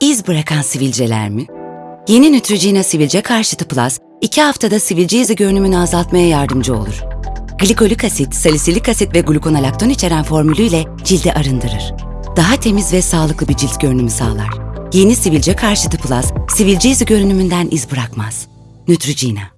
İz bırakan sivilceler mi? Yeni Neutrogena Sivilce Karşıtı Plus, 2 haftada sivilce izi görünümünü azaltmaya yardımcı olur. Glikolik asit, salisilik asit ve glukonalakton içeren formülüyle cildi arındırır. Daha temiz ve sağlıklı bir cilt görünümü sağlar. Yeni Sivilce Karşıtı Plus, sivilce izi görünümünden iz bırakmaz. Neutrogena